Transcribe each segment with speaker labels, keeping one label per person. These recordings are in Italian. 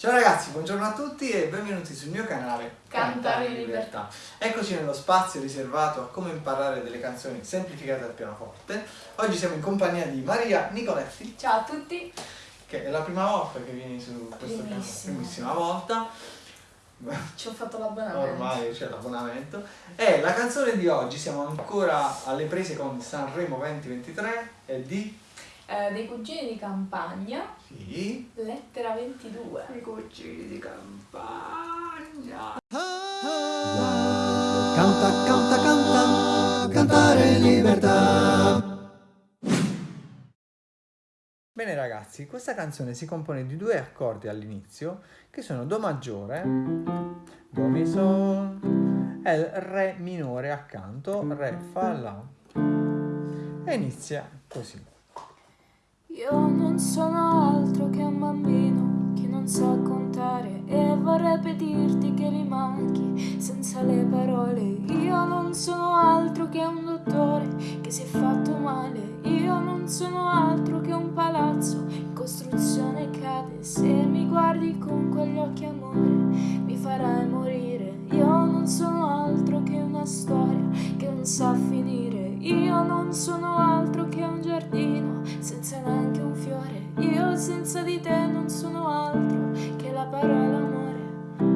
Speaker 1: Ciao ragazzi, buongiorno a tutti e benvenuti sul mio canale
Speaker 2: Cantare in libertà.
Speaker 1: Eccoci nello spazio riservato a come imparare delle canzoni semplificate al pianoforte. Oggi siamo in compagnia di Maria Nicoletti,
Speaker 2: Ciao a tutti.
Speaker 1: che è la prima volta che vieni su questo canale,
Speaker 2: Primissima.
Speaker 1: primissima volta.
Speaker 2: Ci ho fatto l'abbonamento.
Speaker 1: Ormai c'è l'abbonamento. E la canzone di oggi, siamo ancora alle prese con Sanremo 2023, è di...
Speaker 2: Eh, dei cugini di campagna,
Speaker 1: Sì,
Speaker 2: lettera 22.
Speaker 1: i cucini di campagna.
Speaker 3: Canta, canta, canta, cantare in libertà.
Speaker 1: Bene ragazzi, questa canzone si compone di due accordi all'inizio che sono Do maggiore, Do mi sol e il Re minore accanto, Re fa la e inizia così.
Speaker 4: Io non sono altro che un bambino che non sa contare e vorrei pedirti che mi manchi senza le parole. Io non sono altro che un dottore che si è fatto male. Io non sono altro che un palazzo in costruzione cade. Se mi guardi con quegli occhi amore mi farai morire. Io non sono altro che una storia che non sa finire. Io non sono senza di te non sono altro che la parola amore.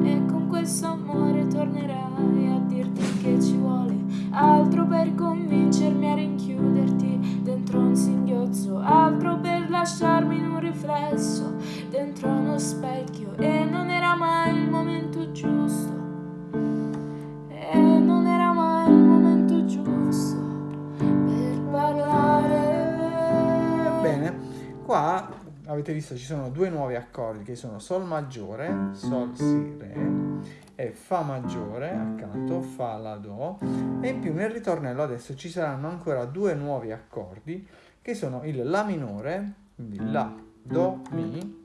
Speaker 4: E con questo amore tornerai a dirti che ci vuole altro per convincermi a rinchiuderti dentro un singhiozzo, altro per lasciarmi in un riflesso dentro uno specchio. E non era mai il momento giusto. E non era mai il momento giusto per parlare.
Speaker 1: Bene, qua avete visto ci sono due nuovi accordi che sono Sol maggiore, Sol Si Re e Fa maggiore accanto, Fa La Do e in più nel ritornello adesso ci saranno ancora due nuovi accordi che sono il La minore, quindi La, Do, Mi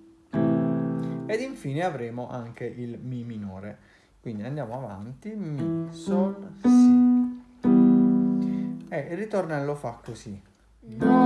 Speaker 1: ed infine avremo anche il Mi minore. Quindi andiamo avanti, Mi, Sol, Si. E il ritornello fa così.
Speaker 4: Non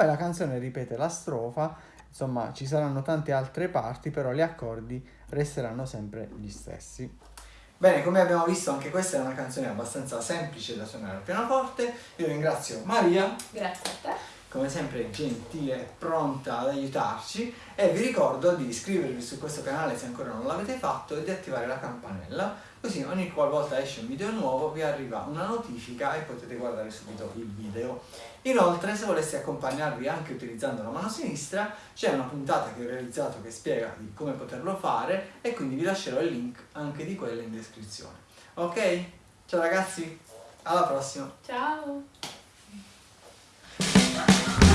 Speaker 1: Poi la canzone ripete la strofa, insomma ci saranno tante altre parti, però gli accordi resteranno sempre gli stessi. Bene, come abbiamo visto anche questa è una canzone abbastanza semplice da suonare al pianoforte. Io ringrazio Maria,
Speaker 2: Grazie a te.
Speaker 1: Come sempre gentile e pronta ad aiutarci e vi ricordo di iscrivervi su questo canale se ancora non l'avete fatto e di attivare la campanella, così ogni qualvolta esce un video nuovo vi arriva una notifica e potete guardare subito il video. Inoltre se voleste accompagnarvi anche utilizzando la mano sinistra c'è una puntata che ho realizzato che spiega di come poterlo fare e quindi vi lascerò il link anche di quella in descrizione. Ok? Ciao ragazzi, alla prossima!
Speaker 2: Ciao. Bye.